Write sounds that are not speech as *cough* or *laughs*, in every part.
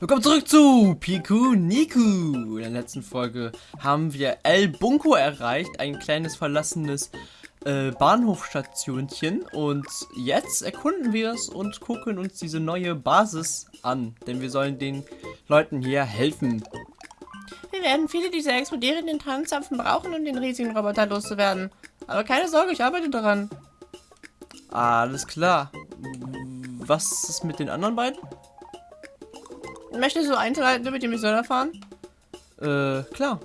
Willkommen zurück zu Piku Niku. In der letzten Folge haben wir El Bunko erreicht, ein kleines verlassenes äh, Bahnhofstationchen. Und jetzt erkunden wir es und gucken uns diese neue Basis an, denn wir sollen den Leuten hier helfen. Wir werden viele dieser explodierenden Tanzzapfen brauchen, um den riesigen Roboter loszuwerden. Aber keine Sorge, ich arbeite daran. Alles klar. Was ist mit den anderen beiden? Möchtest du Einzelheiten über die Mission erfahren? Äh, klar.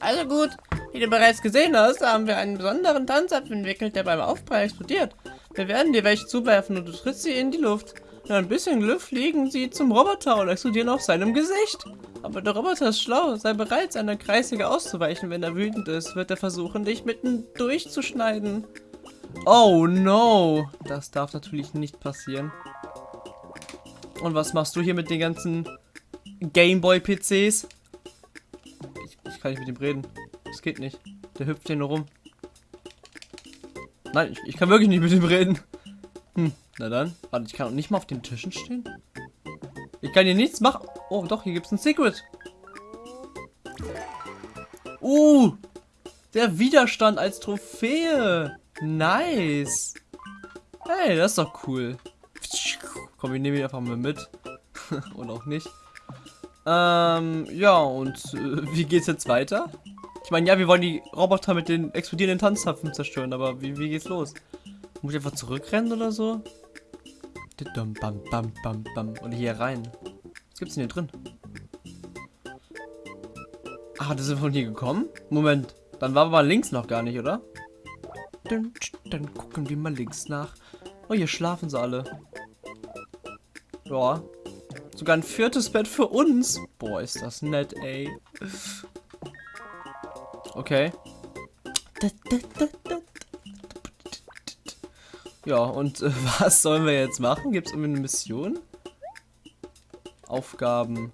Also gut, wie du bereits gesehen hast, haben wir einen besonderen Tanzapfel entwickelt, der beim Aufprall explodiert. Wir werden dir welche zuwerfen und du trittst sie in die Luft. Mit ein bisschen Glück fliegen sie zum Roboter und explodieren auf seinem Gesicht. Aber der Roboter ist schlau, sei bereit, seiner Kreissäge auszuweichen. Wenn er wütend ist, wird er versuchen, dich mitten durchzuschneiden. Oh no, das darf natürlich nicht passieren. Und was machst du hier mit den ganzen Gameboy-PCs? Ich, ich, kann nicht mit ihm reden. Das geht nicht. Der hüpft hier nur rum. Nein, ich, ich kann wirklich nicht mit ihm reden. Hm, na dann. Warte, ich kann auch nicht mal auf den Tischen stehen. Ich kann hier nichts machen. Oh, doch, hier gibt es ein Secret. Uh, der Widerstand als Trophäe. Nice. Hey, das ist doch cool. Komm, wir nehmen ihn einfach mal mit. *laughs* Und auch nicht. Ähm, ja, und äh, wie geht's jetzt weiter? Ich meine, ja, wir wollen die Roboter mit den explodierenden Tanzzapfen zerstören, aber wie, wie geht's los? Muss ich einfach zurückrennen oder so? Bam, bam, bam, bam. Und hier rein. Was gibt's denn hier drin? Ah, das sind von hier gekommen? Moment, dann war aber links noch gar nicht, oder? Dann gucken wir mal links nach. Oh, hier schlafen sie alle. Ja. Sogar ein viertes Bett für uns. Boah, ist das nett, ey. Okay. Ja, und äh, *laughs* was sollen wir jetzt machen? Gibt es irgendwie eine Mission? Aufgaben.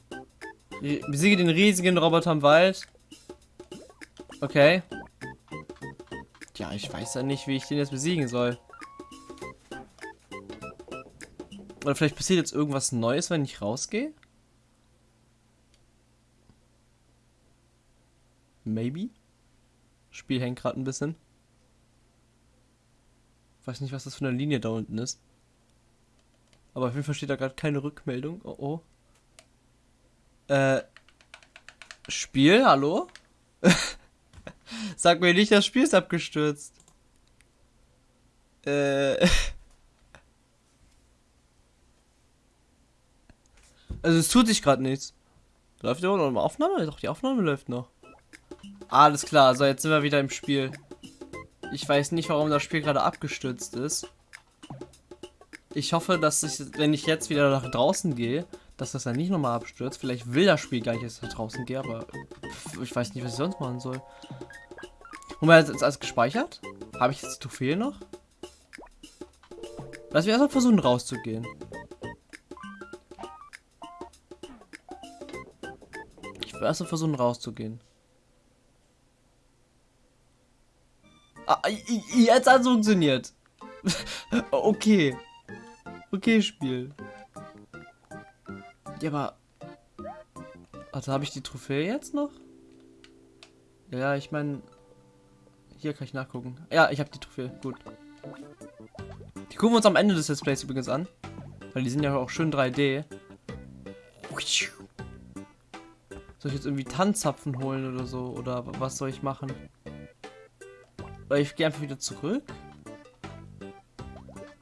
Besiege den riesigen Roboter im Wald. Okay. Ja, ich weiß ja nicht, wie ich den jetzt besiegen soll. Oder vielleicht passiert jetzt irgendwas Neues, wenn ich rausgehe? Maybe? Spiel hängt gerade ein bisschen. Weiß nicht, was das für eine Linie da unten ist. Aber auf jeden Fall steht da gerade keine Rückmeldung. Oh oh. Äh. Spiel, hallo? *laughs* Sag mir nicht, das Spiel ist abgestürzt. Äh. *laughs* Also es tut sich gerade nichts. Läuft immer noch eine Aufnahme? Doch, die Aufnahme läuft noch. Alles klar, so jetzt sind wir wieder im Spiel. Ich weiß nicht, warum das Spiel gerade abgestürzt ist. Ich hoffe, dass ich, wenn ich jetzt wieder nach draußen gehe, dass das dann nicht nochmal abstürzt. Vielleicht will das Spiel gar nicht, dass ich nach draußen gehe, aber ich weiß nicht, was ich sonst machen soll. Haben wir jetzt alles gespeichert? Habe ich jetzt die Trophäe noch? Lass mich erstmal versuchen rauszugehen. Erst versuchen rauszugehen. Ah, jetzt hat es funktioniert. *laughs* okay. Okay, Spiel. Ja, aber... Also habe ich die Trophäe jetzt noch? Ja, ich meine... Hier kann ich nachgucken. Ja, ich habe die Trophäe. Gut. Die gucken wir uns am Ende des Displays übrigens an. Weil die sind ja auch schön 3D. Soll ich jetzt irgendwie Tanzzapfen holen oder so? Oder was soll ich machen? Oder ich gehe einfach wieder zurück?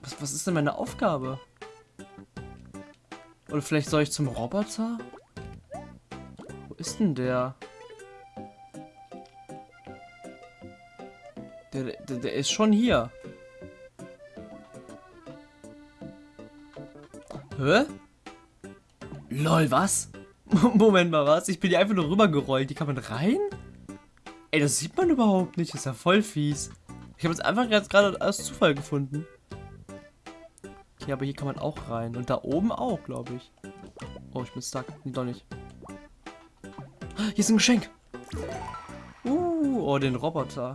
Was, was ist denn meine Aufgabe? Oder vielleicht soll ich zum Roboter? Wo ist denn der? Der, der, der ist schon hier. Hä? Lol, was? *laughs* Moment mal, was? Ich bin hier einfach nur rübergerollt. Die kann man rein? Ey, das sieht man überhaupt nicht. Das ist ja voll fies. Ich habe es einfach jetzt gerade aus Zufall gefunden. Okay, aber hier kann man auch rein. Und da oben auch, glaube ich. Oh, ich bin stuck. Nee, doch nicht. Hier ist ein Geschenk. Uh, oh, den Roboter.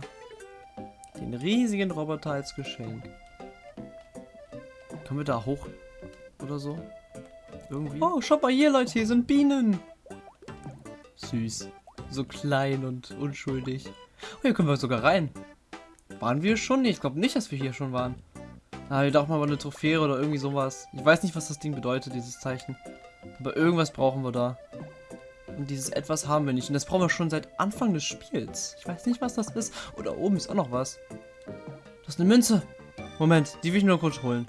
Den riesigen Roboter als Geschenk. Können wir da hoch oder so? Irgendwie. Oh, schaut mal hier, Leute, hier sind Bienen. Süß. So klein und unschuldig. Oh, hier können wir sogar rein. Waren wir schon? Nee, ich glaube nicht, dass wir hier schon waren. Ah, wir dachten mal eine Trophäe oder irgendwie sowas. Ich weiß nicht, was das Ding bedeutet, dieses Zeichen. Aber irgendwas brauchen wir da. Und dieses etwas haben wir nicht. Und das brauchen wir schon seit Anfang des Spiels. Ich weiß nicht, was das ist. Oder oben ist auch noch was. Das ist eine Münze. Moment, die will ich nur kurz holen.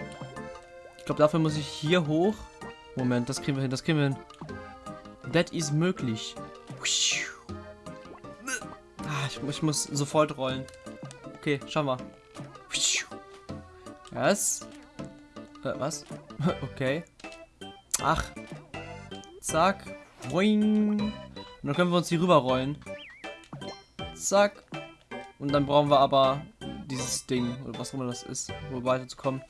Ich glaube, dafür muss ich hier hoch. Moment, das kriegen wir hin, das kriegen wir hin. That is möglich. Ah, ich, ich muss sofort rollen. Okay, schauen wir. Was? Äh, was? *laughs* okay. Ach. Zack. Boing. Und dann können wir uns hier rüber rollen. Zack. Und dann brauchen wir aber dieses Ding, oder was auch immer das ist, um weiterzukommen.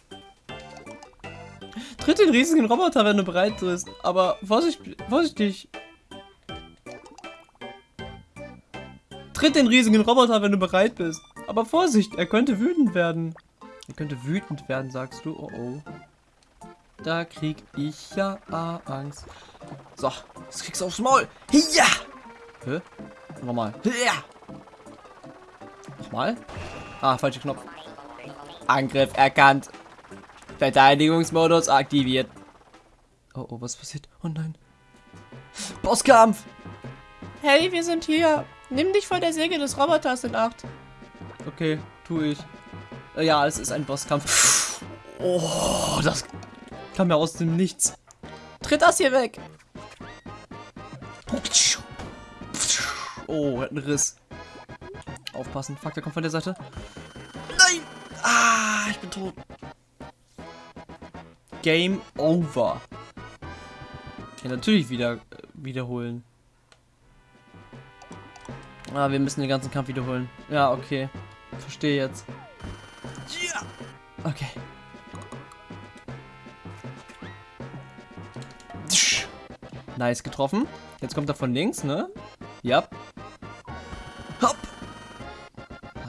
Tritt den riesigen Roboter, wenn du bereit bist. Aber vorsicht, vorsichtig. Tritt den riesigen Roboter, wenn du bereit bist. Aber Vorsicht, er könnte wütend werden. Er könnte wütend werden, sagst du. Oh oh. Da krieg ich ja Angst. So, jetzt kriegst du aufs Maul. Ja! Hä? Nochmal. Ja! Nochmal. Ah, falscher Knopf. Angriff erkannt. Verteidigungsmodus aktiviert. Oh, oh, was passiert? Oh nein. Bosskampf! Hey, wir sind hier. Nimm dich vor der Säge des Roboters in Acht. Okay, tu ich. Äh, ja, es ist ein Bosskampf. Oh, das kam ja aus dem Nichts. Tritt das hier weg. Oh, er hat einen Riss. Aufpassen. Fuck, der kommt von der Seite. Nein! Ah, ich bin tot. Game over. Ja, natürlich wieder äh, wiederholen. Ah, wir müssen den ganzen Kampf wiederholen. Ja, okay. Verstehe jetzt. Ja! Okay. Nice getroffen. Jetzt kommt er von links, ne? Ja. Hopp.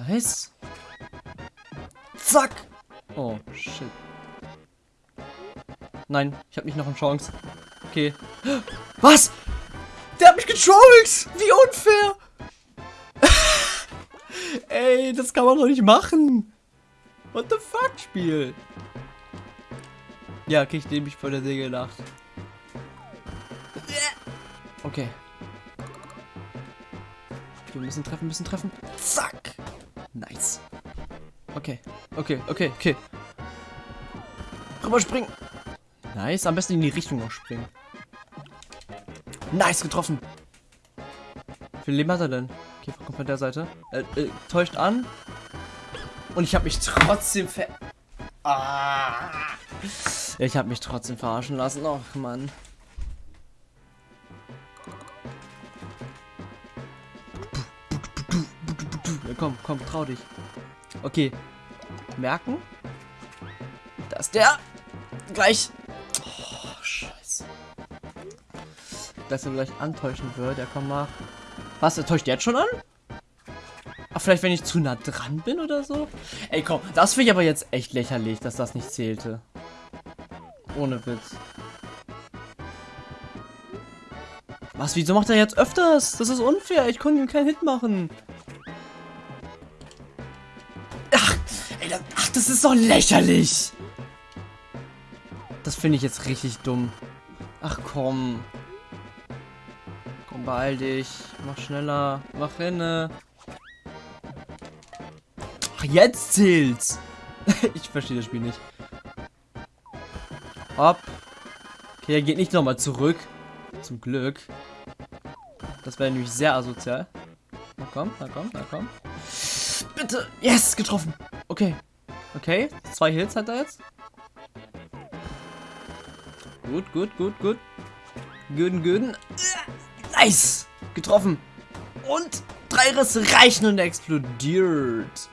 Nice. Zack. Oh, shit. Nein, ich habe nicht noch eine Chance. Okay. *gasps* Was? Der hat mich getrollt! Wie unfair! *laughs* Ey, das kann man doch nicht machen! What the fuck, Spiel? Ja, okay, ich nehme mich vor der Segel nach. Okay. Wir müssen treffen, müssen treffen. Zack! Nice. Okay, okay, okay, okay. Rüber springen. Nice, am besten in die Richtung noch springen. Nice, getroffen. Wie viel Leben hat er denn? Okay, kommt von der Seite. Äh, äh, täuscht an. Und ich habe mich trotzdem ver... Ah. Ich habe mich trotzdem verarschen lassen. Och, Mann. Ja, komm, komm, trau dich. Okay. Merken. Dass der gleich dass er gleich antäuschen wird. Ja, komm mal. Was, er täuscht jetzt schon an? Ach, vielleicht wenn ich zu nah dran bin oder so? Ey, komm, das finde ich aber jetzt echt lächerlich, dass das nicht zählte. Ohne Witz. Was, wieso macht er jetzt öfters? Das ist unfair, ich konnte ihm keinen Hit machen. Ach, ey, das, ach, das ist doch lächerlich. Das finde ich jetzt richtig dumm. Ach komm. Beeil dich. Mach schneller. Mach hinne. Ach, jetzt zählt's. *laughs* ich verstehe das Spiel nicht. Hopp. Okay, er geht nicht nochmal zurück. Zum Glück. Das wäre nämlich sehr asozial. Na komm, na komm, na komm. Bitte. Yes, getroffen. Okay. Okay, zwei Hits hat er jetzt. Gut, gut, gut, gut. Guten, guten. Nice! Getroffen. Und drei Risse reichen und explodiert.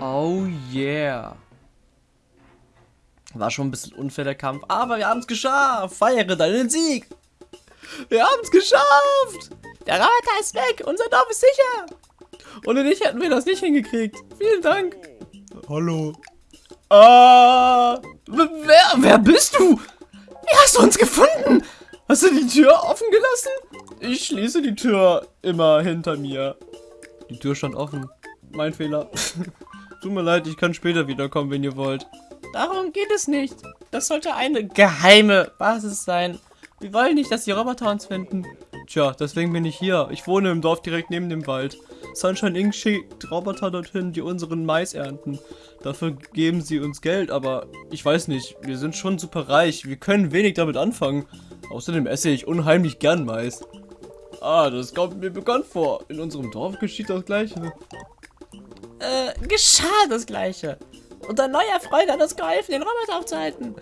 Oh yeah. War schon ein bisschen unfair der Kampf, aber wir haben es geschafft. Feiere deinen Sieg. Wir haben es geschafft. Der Roboter ist weg. Unser Dorf ist sicher. Ohne dich hätten wir das nicht hingekriegt. Vielen Dank. Hallo. Ah, wer, wer bist du? Wie hast du uns gefunden? Hast du die Tür offen gelassen? Ich schließe die Tür immer hinter mir. Die Tür stand offen. Mein Fehler. *laughs* Tut mir leid, ich kann später wiederkommen, wenn ihr wollt. Darum geht es nicht. Das sollte eine geheime Basis sein. Wir wollen nicht, dass die Roboter uns finden. Tja, deswegen bin ich hier. Ich wohne im Dorf direkt neben dem Wald. Sunshine Inc. schickt Roboter dorthin, die unseren Mais ernten. Dafür geben sie uns Geld, aber ich weiß nicht, wir sind schon super reich. Wir können wenig damit anfangen. Außerdem esse ich unheimlich gern Mais. Ah, das kommt mir bekannt vor. In unserem Dorf geschieht das Gleiche. Äh, geschah das Gleiche. Unser neuer Freund hat uns geholfen, den Roboter aufzuhalten.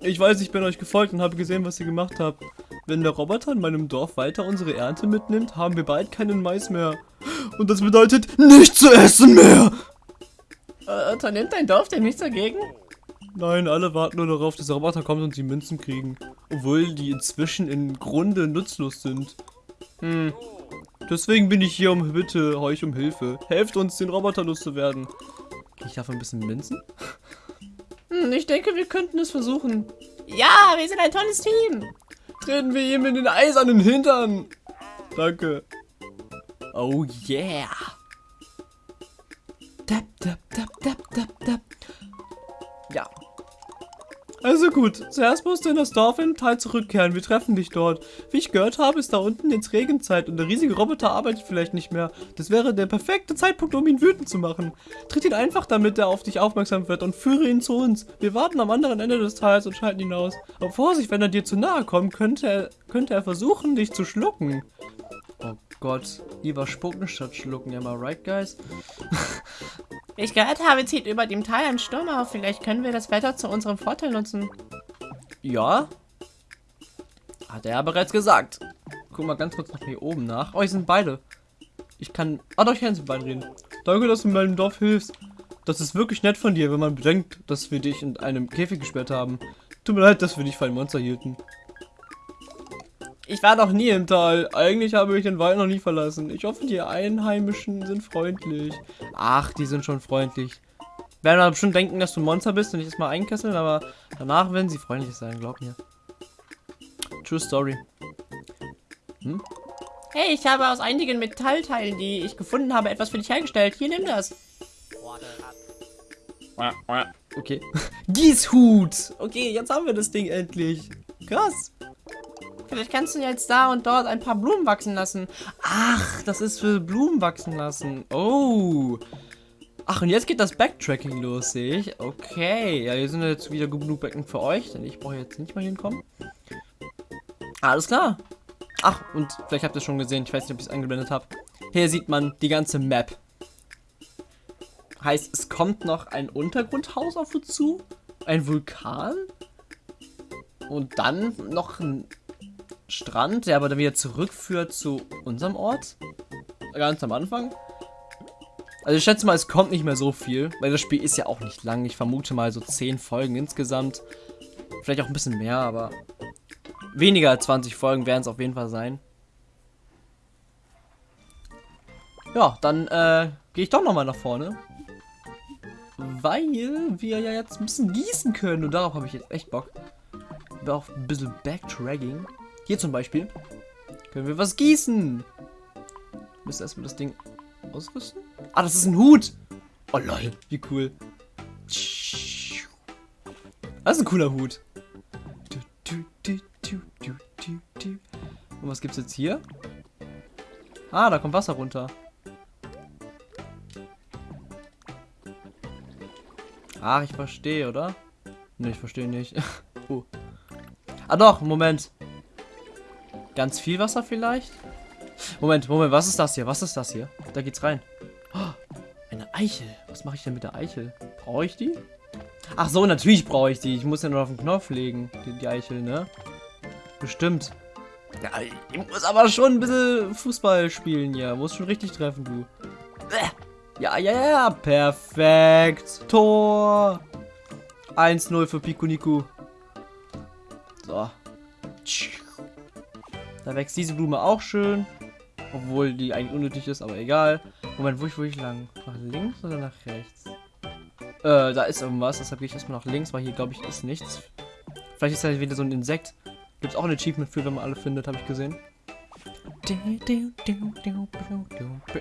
Ich weiß, ich bin euch gefolgt und habe gesehen, was ihr gemacht habt. Wenn der Roboter in meinem Dorf weiter unsere Ernte mitnimmt, haben wir bald keinen Mais mehr. Und das bedeutet, nicht zu essen mehr! Äh, unternimmt dein Dorf denn nichts dagegen? Nein, alle warten nur darauf, dass der Roboter kommt und sie Münzen kriegen. Obwohl die inzwischen im Grunde nutzlos sind. Hm. Deswegen bin ich hier um bitte euch um Hilfe. Helft uns, den Roboter loszuwerden. Krieg ich dafür ein bisschen Münzen? *laughs* Hm, ich denke, wir könnten es versuchen. Ja, wir sind ein tolles Team. Treten wir ihm in den eisernen Hintern. Danke. Oh yeah. Tap, tap, tap, tap, tap, tap. Ja. Also gut, zuerst musst du in das Dorf in Teil zurückkehren. Wir treffen dich dort. Wie ich gehört habe, ist da unten jetzt Regenzeit und der riesige Roboter arbeitet vielleicht nicht mehr. Das wäre der perfekte Zeitpunkt, um ihn wütend zu machen. Tritt ihn einfach, damit er auf dich aufmerksam wird und führe ihn zu uns. Wir warten am anderen Ende des Tals und schalten ihn aus. Aber Vorsicht, wenn er dir zu nahe kommt, könnte er, könnte er versuchen, dich zu schlucken. Oh Gott, lieber spucken statt schlucken, ja mal right, guys? *laughs* Ich gehört habe, zieht über dem Tal ein Sturm auf. Vielleicht können wir das Wetter zu unserem Vorteil nutzen. Ja. Hat er ja bereits gesagt. Guck mal ganz kurz nach hier oben nach. Oh, hier sind beide. Ich kann... Ah, doch, ich kann sie beide reden. Danke, dass du meinem Dorf hilfst. Das ist wirklich nett von dir, wenn man bedenkt, dass wir dich in einem Käfig gesperrt haben. Tut mir leid, dass wir dich für ein Monster hielten. Ich war noch nie im Tal. Eigentlich habe ich den Wald noch nie verlassen. Ich hoffe, die Einheimischen sind freundlich. Ach, die sind schon freundlich. Werden aber bestimmt denken, dass du ein Monster bist und ich das mal einkesseln, aber danach werden sie freundlich sein, glaub mir. True Story. Hm? Hey, ich habe aus einigen Metallteilen, die ich gefunden habe, etwas für dich hergestellt. Hier, nimm das. Okay. *laughs* Gießhut! Okay, jetzt haben wir das Ding endlich. Krass. Vielleicht kannst du jetzt da und dort ein paar Blumen wachsen lassen. Ach, das ist für Blumen wachsen lassen. Oh. Ach, und jetzt geht das Backtracking los, sehe ich. Okay, ja, hier sind jetzt wieder genug Becken für euch, denn ich brauche jetzt nicht mal hinkommen. Alles klar. Ach, und vielleicht habt ihr es schon gesehen, ich weiß nicht, ob ich es eingeblendet habe. Hier sieht man die ganze Map. Heißt, es kommt noch ein Untergrundhaus auf uns zu, ein Vulkan und dann noch ein Strand, der aber dann wieder zurückführt zu unserem Ort. Ganz am Anfang. Also ich schätze mal, es kommt nicht mehr so viel, weil das Spiel ist ja auch nicht lang. Ich vermute mal so 10 Folgen insgesamt. Vielleicht auch ein bisschen mehr, aber weniger als 20 Folgen werden es auf jeden Fall sein. Ja, dann äh, gehe ich doch nochmal nach vorne. Weil wir ja jetzt ein bisschen gießen können und darauf habe ich jetzt echt Bock. Auch ein bisschen Backtracking. Hier zum Beispiel. Können wir was gießen? Müssen erstmal das Ding ausrüsten. Ah, das ist ein Hut. Oh lol, wie cool. Das ist ein cooler Hut. Und was gibt's jetzt hier? Ah, da kommt Wasser runter. Ach, ich verstehe, oder? Ne, ich verstehe nicht. *laughs* oh. Ah doch, Moment. Ganz viel Wasser vielleicht? Moment, Moment, was ist das hier? Was ist das hier? Da geht's rein. Oh, eine Eichel. Was mache ich denn mit der Eichel? Brauche ich die? Ach so, natürlich brauche ich die. Ich muss ja nur auf den Knopf legen, die, die Eichel, ne? Bestimmt. Ja, ich muss aber schon ein bisschen Fußball spielen hier. Muss schon richtig treffen, du. Ja, ja, ja. Perfekt. Tor. 1-0 für Pikuniku. So. Da wächst diese Blume auch schön. Obwohl die eigentlich unnötig ist, aber egal. Moment, wo ich, wo ich lang? Nach links oder nach rechts? Äh, da ist irgendwas, deshalb gehe ich erstmal nach links, weil hier, glaube ich, ist nichts Vielleicht ist das wieder so ein Insekt. Gibt es auch ein Achievement für, wenn man alle findet, habe ich gesehen.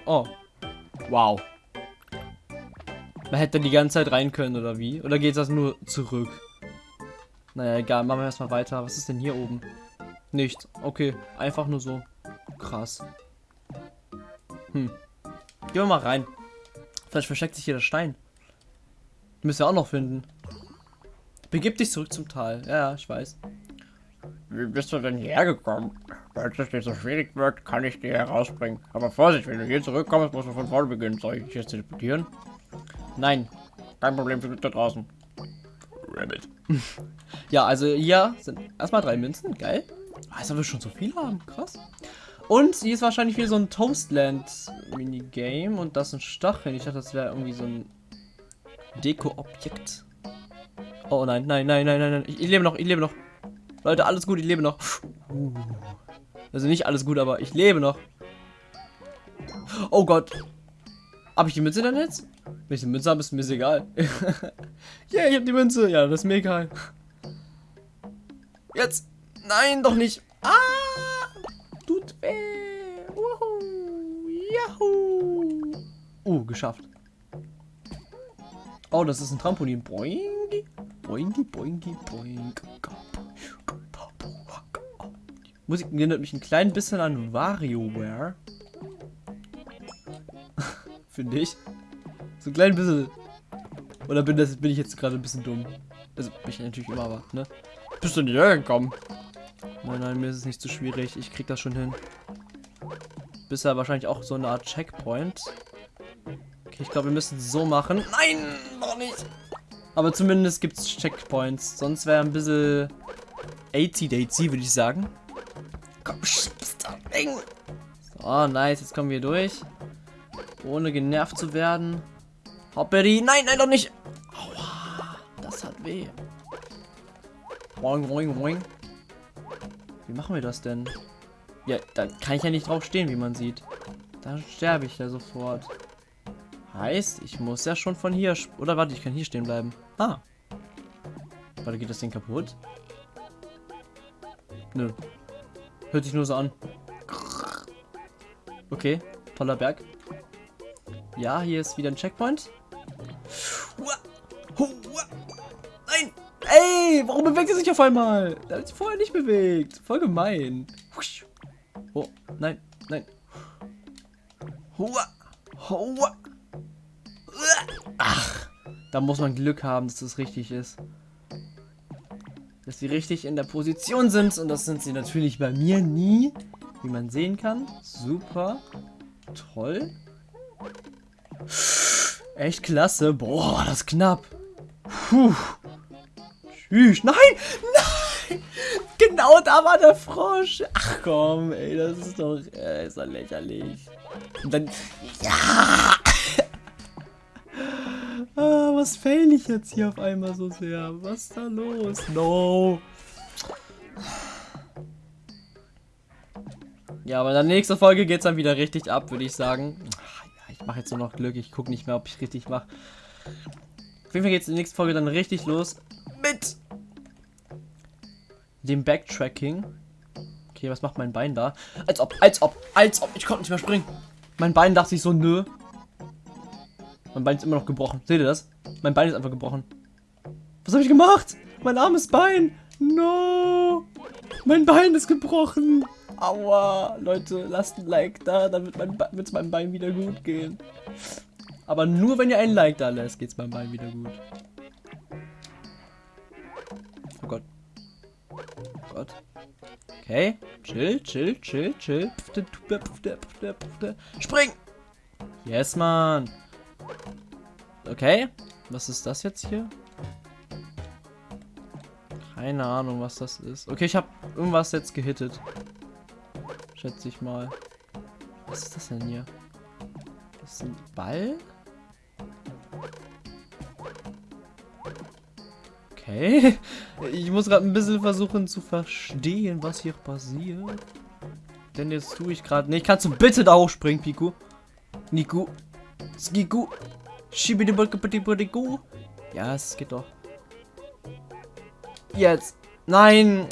Oh. Wow. Man hätte die ganze Zeit rein können, oder wie? Oder geht das nur zurück? Naja, egal. Machen wir erstmal weiter. Was ist denn hier oben? Nichts. Okay. Einfach nur so. Krass. Hm. Gehen wir mal rein. Vielleicht versteckt sich hier der Stein. Müssen wir auch noch finden. Begib dich zurück zum Tal. Ja, ich weiß. Wie bist du denn hierher gekommen? Falls es dir so schwierig wird, kann ich dir herausbringen. Aber Vorsicht, wenn du hier zurückkommst, musst du von vorne beginnen. Soll ich dich jetzt teleportieren? Nein. Kein Problem, für da draußen. Rabbit. *laughs* ja, also hier sind erstmal drei Münzen. Geil. Als ob wir schon so viel haben. Krass. Und hier ist wahrscheinlich wieder so ein Toastland-Minigame. Und das sind Stacheln. Ich dachte, das wäre irgendwie so ein Deko-Objekt. Oh nein, nein, nein, nein, nein, nein. Ich, ich, lebe noch, ich lebe noch. Leute, alles gut, ich lebe noch. Also nicht alles gut, aber ich lebe noch. Oh Gott. Habe ich die Münze dann jetzt? Wenn ich die Münze habe, ist mir egal. *laughs* yeah, ich habe die Münze. Ja, das ist mir egal. Jetzt. Nein, doch nicht. Ah! Tut weh. Woohoo. Yahoo. Uh, geschafft. Oh, das ist ein Trampolin. Boingi. Boingi, boingi, boing. Musik erinnert mich ein klein bisschen an WarioWare. *laughs* Finde ich. So ein klein bisschen. Oder bin, das, bin ich jetzt gerade ein bisschen dumm? Also, bin ich natürlich immer, aber, ne? Bist du nicht hergekommen? Nein, nein, mir ist es nicht zu schwierig. Ich krieg das schon hin. Bisher wahrscheinlich auch so eine Art Checkpoint. Okay, ich glaube, wir müssen so machen. Nein, noch nicht. Aber zumindest gibt es Checkpoints. Sonst wäre ein bisschen 80 Daisy, würde ich sagen. Komm, Ding. So, nice. Jetzt kommen wir durch. Ohne genervt zu werden. Hopperi. Nein, nein, doch nicht. Aua, das hat weh. Boing, boing, boing. Wie machen wir das denn? Ja, da kann ich ja nicht drauf stehen, wie man sieht. Da sterbe ich ja sofort. Heißt, ich muss ja schon von hier... Oder warte, ich kann hier stehen bleiben. Ah. Warte, geht das Ding kaputt? Nö. Hört sich nur so an. Okay, toller Berg. Ja, hier ist wieder ein Checkpoint. Bewegt er sich auf einmal? Der hat sich vorher nicht bewegt. Voll gemein. Oh, nein, nein. Ach, da muss man Glück haben, dass das richtig ist. Dass sie richtig in der Position sind. Und das sind sie natürlich bei mir nie. Wie man sehen kann. Super. Toll. Echt klasse. Boah, das ist knapp. Puh. Tschüss. Nein! Nein! Genau da war der Frosch. Ach komm, ey, das ist doch, äh, ist doch lächerlich. Und dann. Ja! ah, was fail ich jetzt hier auf einmal so sehr? Was ist da los? No! Ja, aber in der nächsten Folge es dann wieder richtig ab, würde ich sagen. Ich mache jetzt nur noch Glück. Ich gucke nicht mehr, ob ich richtig mache. Auf jeden Fall geht es in der nächsten Folge dann richtig los dem Backtracking. Okay, was macht mein Bein da? Als ob, als ob, als ob. Ich konnte nicht mehr springen. Mein Bein dachte sich so, nö. Mein Bein ist immer noch gebrochen. Seht ihr das? Mein Bein ist einfach gebrochen. Was habe ich gemacht? Mein armes Bein. No. Mein Bein ist gebrochen. Aua. Leute, lasst ein Like da, dann wird mein es meinem Bein wieder gut gehen. Aber nur wenn ihr ein Like da lässt, geht es meinem Bein wieder gut. Gott. Okay. Chill, chill, chill, chill. Spring! Yes, man. Okay. Was ist das jetzt hier? Keine Ahnung, was das ist. Okay, ich habe irgendwas jetzt gehittet. Schätze ich mal. Was ist das denn hier? Das ist ein Ball? Okay. *laughs* Ich muss gerade ein bisschen versuchen zu verstehen, was hier passiert. Denn jetzt tue ich gerade nicht. Kannst du bitte da hochspringen, Piku? Niku. Skiku. Schibidibudibudibu. Ja, es geht doch. Jetzt. Nein!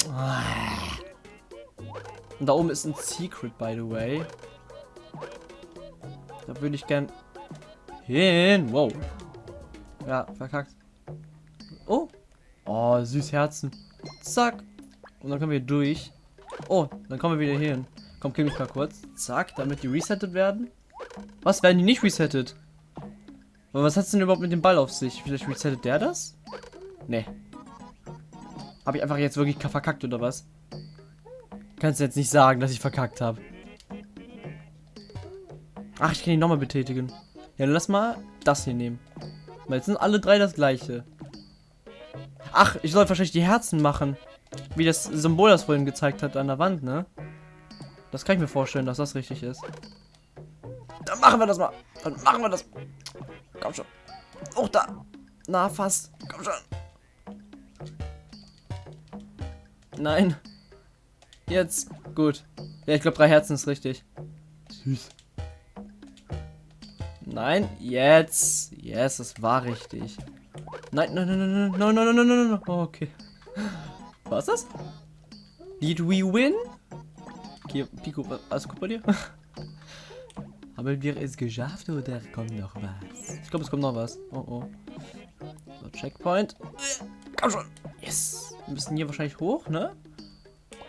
Und da oben ist ein Secret, by the way. Da würde ich gern hin. Wow. Ja, verkackt. Oh. Süß Herzen. Zack. Und dann kommen wir durch. Oh, dann kommen wir wieder hier hin. Komm, kill mich mal kurz. Zack, damit die resettet werden. Was, werden die nicht resettet? Aber was hat's denn überhaupt mit dem Ball auf sich? Vielleicht resettet der das? Nee. Habe ich einfach jetzt wirklich verkackt oder was? Kannst du jetzt nicht sagen, dass ich verkackt habe. Ach, ich kann ihn nochmal betätigen. Ja, dann lass mal das hier nehmen. Weil jetzt sind alle drei das gleiche. Ach, ich soll wahrscheinlich die Herzen machen. Wie das Symbol das vorhin gezeigt hat an der Wand, ne? Das kann ich mir vorstellen, dass das richtig ist. Dann machen wir das mal. Dann machen wir das. Komm schon. Oh, da. Na, fast. Komm schon. Nein. Jetzt. Gut. Ja, ich glaube, drei Herzen ist richtig. Süß. Nein, jetzt. Yes, das war richtig. Nein, nein, nein, nein, nein, nein, nein, nein, nein, nein. Oh, okay. Ist das? Did we win? Okay, Pico, alles gut bei dir? *laughs* Haben wir es geschafft oder kommt noch was? Ich glaube, es kommt noch was. Oh, oh. So, Checkpoint. Komm schon. Yes. Wir müssen hier wahrscheinlich hoch, ne?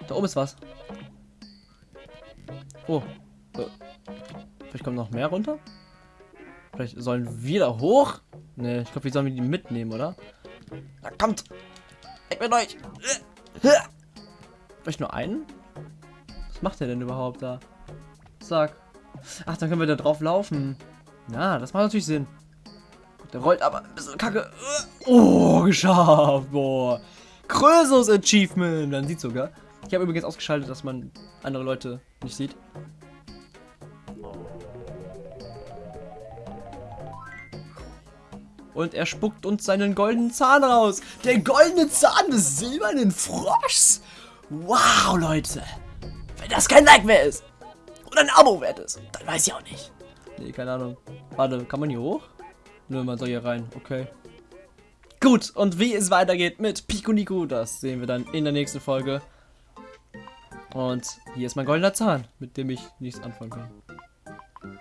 Da oben ist was. Oh. oh. Vielleicht kommt noch mehr runter? Vielleicht sollen wir da hoch? Ne, ich glaube, wir sollen die mitnehmen, oder? Da kommt! Ich bin euch! Vielleicht nur einen? Was macht der denn überhaupt da? Sag. Ach, dann können wir da drauf laufen. Ja, das macht natürlich Sinn. Der rollt aber ein bisschen kacke. Oh, geschafft. Boah. Größeres Achievement. Man sieht sogar. Ich habe übrigens ausgeschaltet, dass man andere Leute nicht sieht. Und er spuckt uns seinen goldenen Zahn raus. Der goldene Zahn des silbernen Froschs. Wow, Leute. Wenn das kein Like mehr ist und ein Abo wert ist, dann weiß ich auch nicht. Nee, keine Ahnung. Warte, kann man hier hoch? Nö, man soll hier rein. Okay. Gut, und wie es weitergeht mit Pico Nico, das sehen wir dann in der nächsten Folge. Und hier ist mein goldener Zahn, mit dem ich nichts anfangen kann.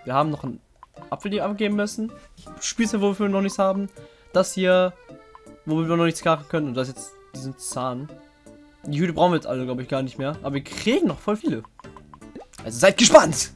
Wir haben noch einen Apfel, die abgeben müssen. Spieße, wo wir noch nichts haben. Das hier, wo wir noch nichts machen können. Und das jetzt diesen Zahn. Die Hüte brauchen wir jetzt alle, glaube ich, gar nicht mehr. Aber wir kriegen noch voll viele. Also seid gespannt!